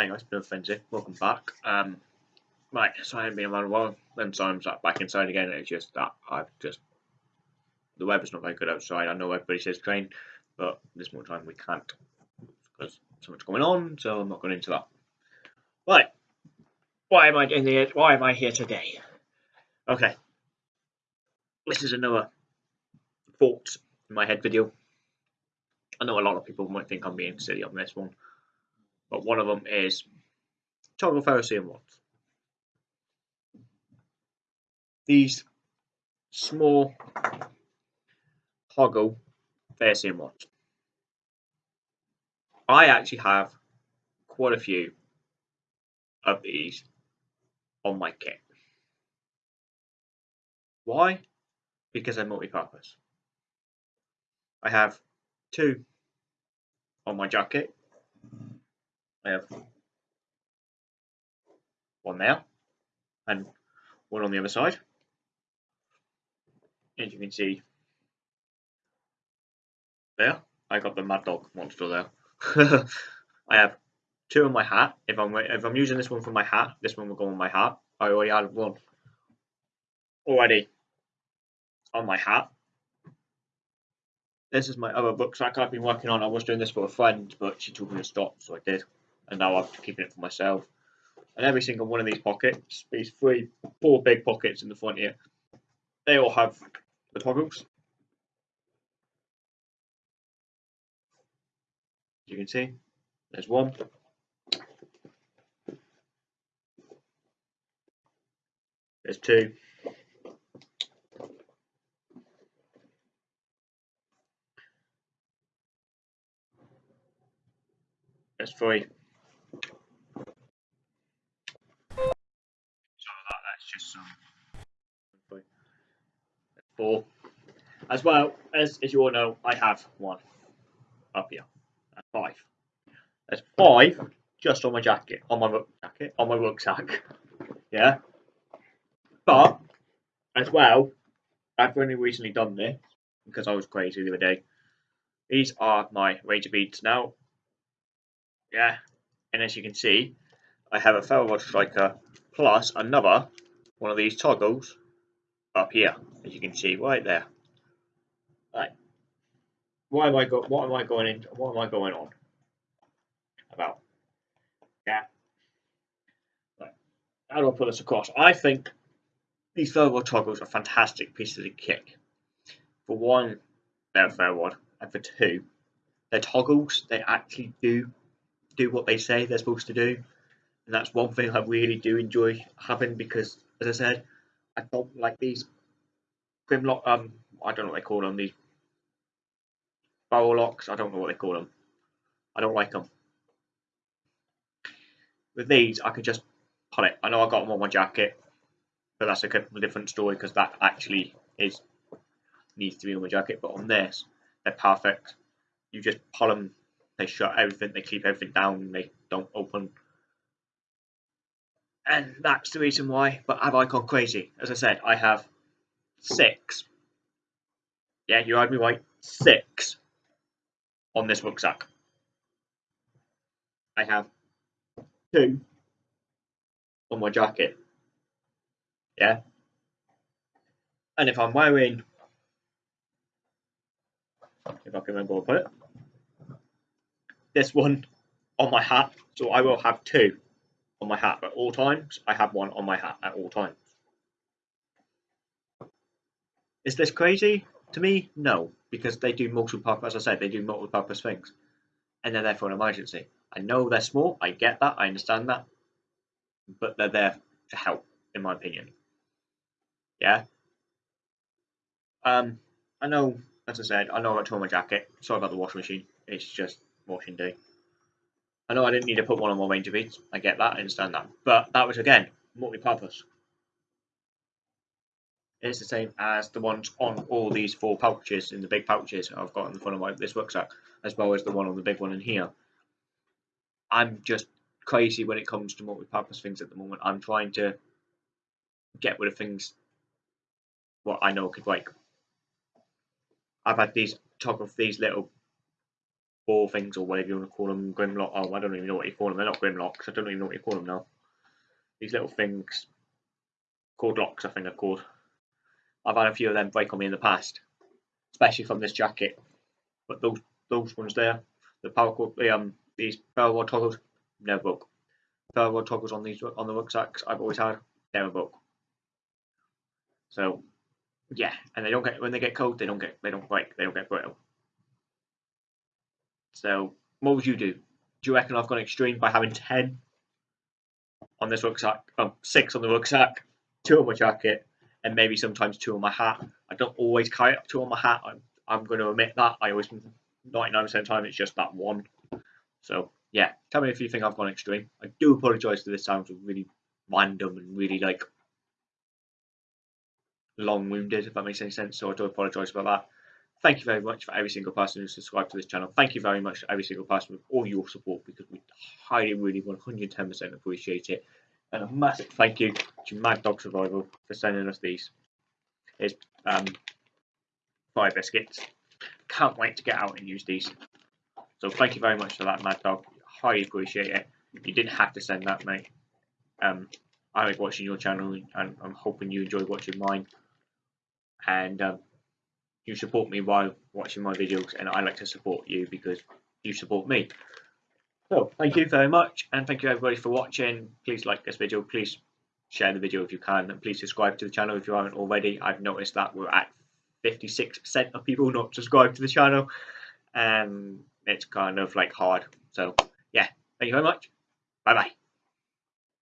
Hey guys, Bill Frenzy, welcome back. Um, right, so I haven't been around a while, then so I'm back inside again. It's just that I've just the weather's not very good outside. I know everybody says train, but this more time we can't because so much going on. So I'm not going into that. Right, why am I in here? Why am I here today? Okay, this is another thought in my head video. I know a lot of people might think I'm being silly on this one but one of them is toggle ferrocerium rods. These small toggle ferrocerium rods. I actually have quite a few of these on my kit. Why? Because they're multi-purpose. I have two on my jacket I have one there and one on the other side. As you can see there, I got the Mad Dog monster there. I have two on my hat. If I'm if I'm using this one for my hat, this one will go on my hat. I already had one already on my hat. This is my other rucksack I've been working on. I was doing this for a friend, but she told me to stop, so I did and now I'm keeping it for myself. And every single one of these pockets, these three, four big pockets in the front here, they all have the toggles. As you can see, there's one. There's two. There's three. just some four. As well as, as you all know, I have one up here. That's five. There's five just on my jacket, on my jacket, on my rucksack. Yeah. But as well, I've only recently done this because I was crazy the other day. These are my Ranger beads now. Yeah. And as you can see, I have a Ferro Rod Striker plus another one of these toggles up here, as you can see right there. Right. Why am I go what am I going in what am I going on about? Yeah. Right. How do I put this across? I think these ferro toggles are fantastic pieces of kit. For one, they're a ferro and for two, they're toggles. They actually do do what they say they're supposed to do. And that's one thing I really do enjoy having because as I said, I don't like these Grimlock. Um, I don't know what they call them. These barrel locks. I don't know what they call them. I don't like them. With these, I can just pull it. I know I got them on my jacket, but that's a different story because that actually is needs to be on my jacket. But on this, they're perfect. You just pull them. They shut everything. They keep everything down. They don't open and that's the reason why. But have I gone crazy? As I said, I have six. Yeah, you heard me right. Six on this rucksack. I have two on my jacket. Yeah. And if I'm wearing, if I can remember where put it, this one on my hat, so I will have two on my hat at all times. I have one on my hat at all times. Is this crazy? To me, no, because they do multiple. As I said, they do multiple purpose things, and they're there for an emergency. I know they're small. I get that. I understand that, but they're there to help, in my opinion. Yeah. Um, I know. As I said, I know I tore my jacket. Sorry about the washing machine. It's just washing day. I know I didn't need to put one on my Ranger beads. I get that, I understand that. But that was, again, multi-purpose. It's the same as the ones on all these four pouches, in the big pouches I've got in the front of my, this rucksack, as well as the one on the big one in here. I'm just crazy when it comes to multi-purpose things at the moment. I'm trying to get rid of things what I know could break. I've had these top of these little ball things or whatever you want to call them, Grimlock. Oh, I don't even know what you call them. They're not Grimlocks. I don't even know what you call them now. These little things called locks, I think they're called. I've had a few of them break on me in the past, especially from this jacket. But those those ones there, the power cord, the um these rod toggles, never broke. Rod toggles on these on the rucksacks I've always had, never broke. So yeah, and they don't get when they get cold, they don't get they don't break, they don't get brittle. So what would you do? Do you reckon I've gone extreme by having ten on this rucksack? Um, six on the rucksack, two on my jacket, and maybe sometimes two on my hat. I don't always carry up two on my hat. I'm I'm going to admit that. I always 99% of the time it's just that one. So yeah, tell me if you think I've gone extreme. I do apologise for this sounds really random and really like long-winded, if that makes any sense. So I do apologise about that. Thank you very much for every single person who subscribed to this channel. Thank you very much to every single person with all your support because we highly, really 110% appreciate it. And a massive thank you to Mad Dog Survival for sending us these. Here's um, fire biscuits. Can't wait to get out and use these. So thank you very much for that, Mad Dog. Highly appreciate it. You didn't have to send that, mate. Um, I like watching your channel, and I'm hoping you enjoy watching mine. And um, you support me while watching my videos, and I like to support you because you support me. So thank you very much, and thank you everybody for watching. Please like this video. Please share the video if you can, and please subscribe to the channel if you haven't already. I've noticed that we're at 56% of people not subscribed to the channel, and it's kind of like hard. So yeah, thank you very much. Bye bye.